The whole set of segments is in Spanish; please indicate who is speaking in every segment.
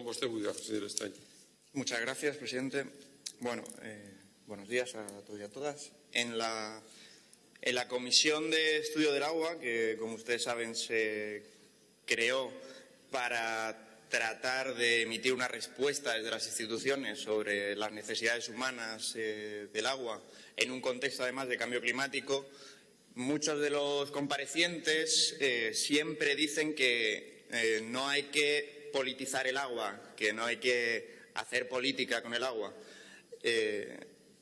Speaker 1: Con vostè buida, señor Estaño.
Speaker 2: Muchas gracias, presidente. Bueno, eh, buenos días a todos y a todas. En la, en la Comisión de Estudio del Agua, que como ustedes saben se creó para tratar de emitir una respuesta desde las instituciones sobre las necesidades humanas eh, del agua en un contexto además de cambio climático, muchos de los comparecientes eh, siempre dicen que eh, no hay que politizar el agua, que no hay que hacer política con el agua.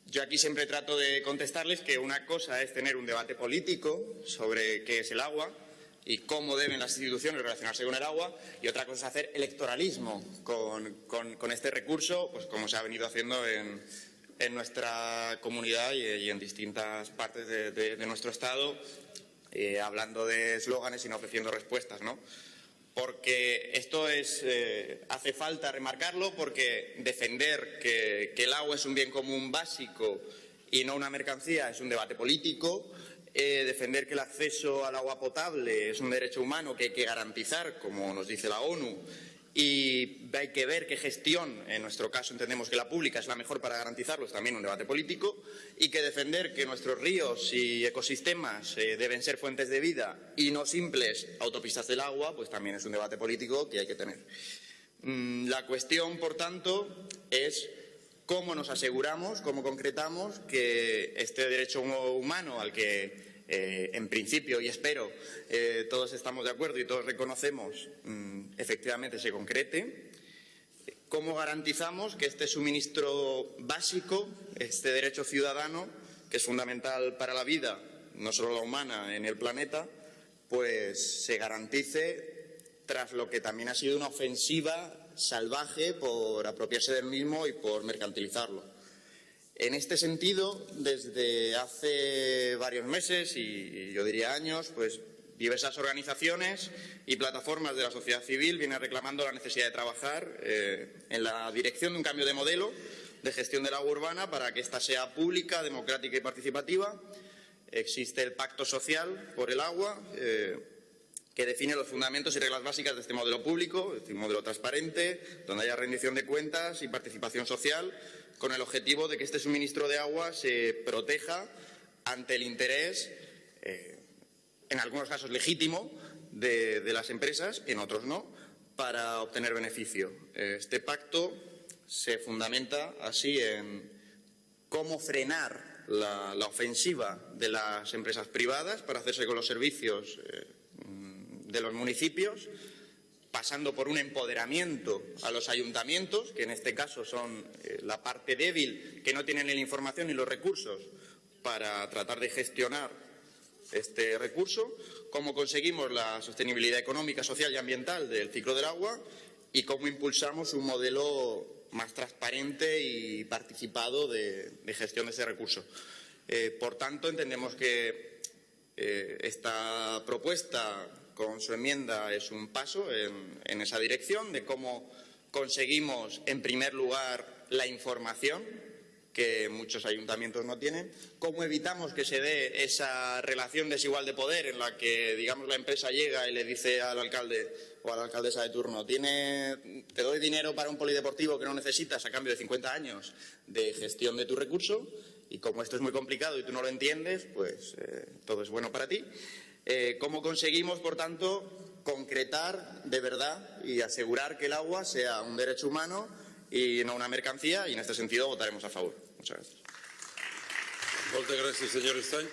Speaker 2: yo aquí siempre trato de contestarles que una cosa es tener un debate político sobre qué es el agua, y cómo deben las instituciones relacionarse con el agua y otra cosa es hacer electoralismo con, este recurso, pues como se ha venido haciendo en, nuestra comunidad y, en distintas partes de, nuestro Estado, eh, hablando de eslóganes y no ofreciendo respuestas, ¿no? Porque esto es, eh, hace falta remarcarlo porque defender que el agua es un bien común básico y no una mercancía es un debate político, eh, defender que el acceso al agua potable es un derecho humano que hay que garantizar, como nos dice la ONU, y hay que ver qué gestión, en nuestro caso entendemos que la pública es la mejor para garantizarlo, es también un debate político, y que defender que nuestros ríos y ecosistemas eh, deben ser fuentes de vida y no simples autopistas del agua, pues también es un debate político que hay que tener. Mm, la cuestión, por tanto, es cómo nos aseguramos, cómo concretamos que este derecho humano al que eh, en principio y espero eh, todos estamos de acuerdo y todos reconocemos mm, efectivamente se concrete. ¿Cómo garantizamos que este suministro básico, este derecho ciudadano, que es fundamental para la vida, no solo la humana, en el planeta, pues se garantice tras lo que también ha sido una ofensiva salvaje por apropiarse del mismo y por mercantilizarlo? En este sentido, desde hace varios meses y yo diría años, pues diversas organizaciones y plataformas de la sociedad civil vienen reclamando la necesidad de trabajar eh, en la dirección de un cambio de modelo de gestión del agua urbana para que ésta sea pública, democrática y participativa. Existe el Pacto Social por el Agua, eh, que define los fundamentos y reglas básicas de este modelo público, es decir, un modelo transparente, donde haya rendición de cuentas y participación social, con el objetivo de que este suministro de agua se proteja ante el interés, eh, en algunos casos legítimo, de, las empresas, en otros no, para obtener beneficio. Este pacto se fundamenta así en cómo frenar la, ofensiva de las empresas privadas para hacerse con los servicios eh, de los municipios, pasando por un empoderamiento a los ayuntamientos, que en este caso son eh, la parte débil, que no tienen ni la información ni los recursos para tratar de gestionar este recurso, cómo conseguimos la sostenibilidad económica, social y ambiental del ciclo del agua y cómo impulsamos un modelo más transparente y participado de, gestión de ese recurso. Eh, por tanto, entendemos que eh, esta propuesta con su enmienda es un paso en, esa dirección de cómo conseguimos, en primer lugar, la información que muchos ayuntamientos no tienen, cómo evitamos que se dé esa relación desigual de poder en la que, digamos, la empresa llega y le dice al alcalde o a la alcaldesa de turno, Tiene, te doy dinero para un polideportivo que no necesitas a cambio de 50 años de gestión de tu recurso y como esto es muy complicado y tú no lo entiendes, pues eh, todo es bueno para ti. Eh, ¿Cómo conseguimos, por tanto, concretar de verdad y asegurar que el agua sea un derecho humano y no una mercancía? Y en este sentido votaremos a favor. Muchas gracias.
Speaker 1: Muchas gracias, señor Stein.